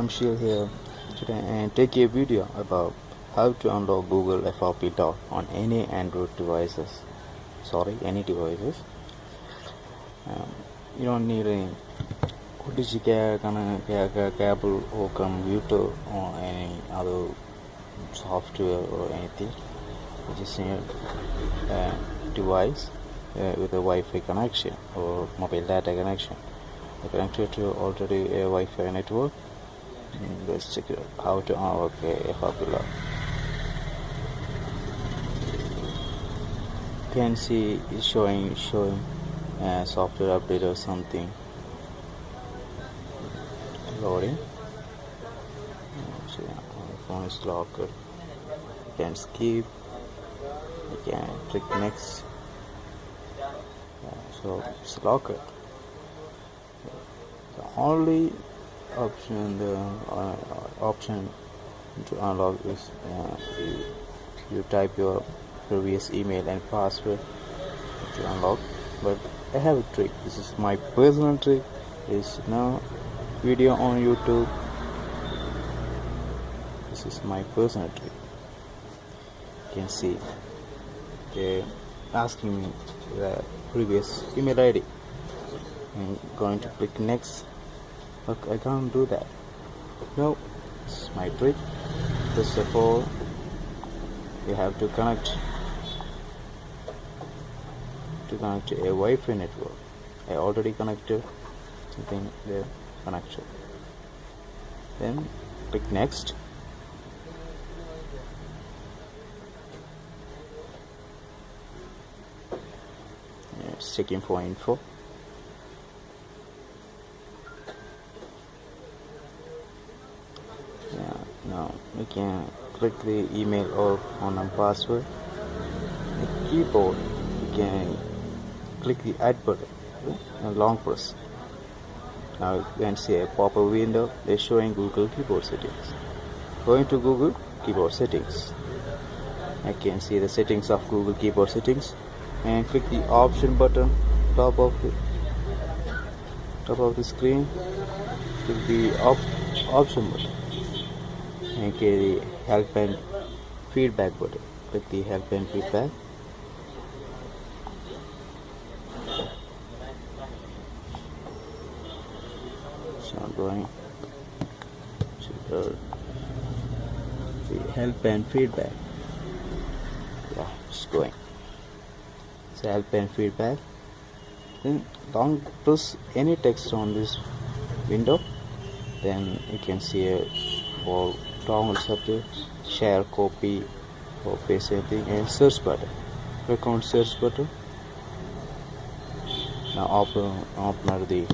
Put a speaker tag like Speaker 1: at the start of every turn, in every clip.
Speaker 1: I'm Shil here today and take a video about how to unlock Google FRP Dock on any Android devices. Sorry, any devices. Um, you don't need any cable or computer or any other software or anything. You just need a device uh, with a Wi-Fi connection or mobile data connection. Connected to already a Wi-Fi network let's check how to a FRP. You can see it's showing showing uh, software update or something loading. Phone is locked. You can skip. You can click next. Yeah, so it's locked. The only option the uh, option to unlock is uh, you, you type your previous email and password to unlock. But I have a trick. This is my personal trick. Is now video on YouTube. This is my personal trick. You can see. They asking me the previous email ID I'm going to click next Look, I can't do that. No, is my trick. First of all, you have to connect to connect to a Wi-Fi network. I already connected something there connection. Then click next. It's checking for info. yeah you can click the email or phone and password. The keyboard you can click the add button. And long press. Now you can see a pop-up window. They're showing google keyboard settings. Going to google keyboard settings. I can see the settings of google keyboard settings. And click the option button top of the top of the screen. Click the op option button and the help and feedback button. Click the help and feedback. So I'm going to the, help and feedback. Yeah, it's going. So help and feedback. Then don't press any text on this window. Then you can see a for download subject, share, copy, or paste anything, and search button. Click on search button. Now open open the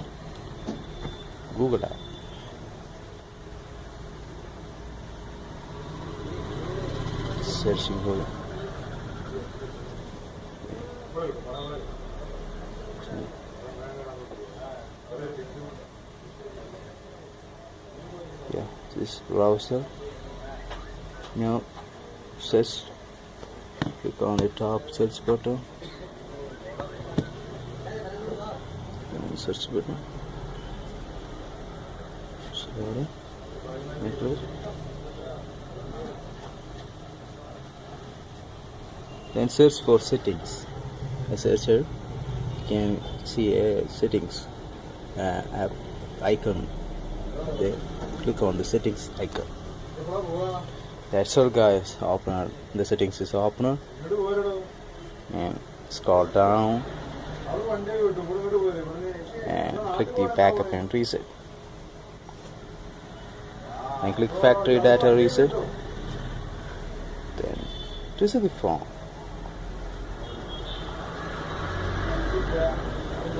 Speaker 1: Google app. Searching Google. yeah this browser now search click on the top search button. And search button. Sorry. Then search for settings. A searcher you can see a settings uh, app icon there click on the settings icon. That's all guys. Opener the settings is opener and scroll down. And click the backup and reset. And click factory data reset. Then reset the phone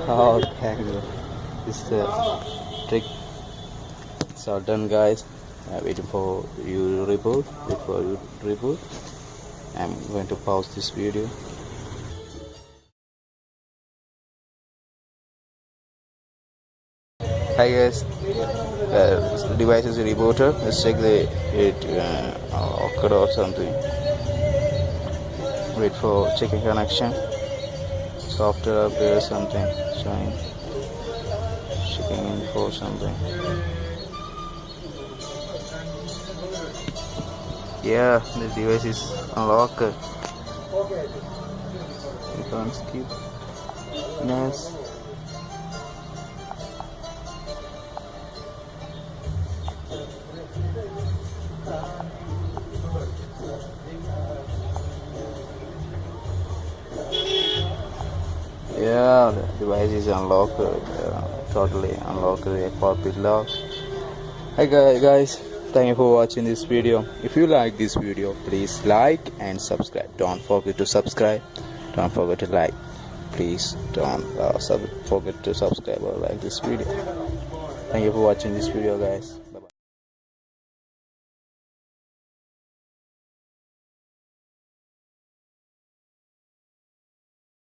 Speaker 1: oh you. This is the trick it's all done guys. Uh, waiting for you to reboot wait for you to reboot. I'm going to pause this video. Hi guys. Uh, device is rebooted let's check the it uh, occurred or something. Wait for checking connection. Software update or something. Showing. Checking info or something yeah the device is unlocked. You can't skip. Yes yeah the device is unlocked. Uh, totally unlocked. The cockpit lock hi guys thank you for watching this video. If you like this video please like and subscribe. Don't forget to subscribe. Don't forget to like. Please don't uh, forget to subscribe or like this video. Thank you for watching this video guys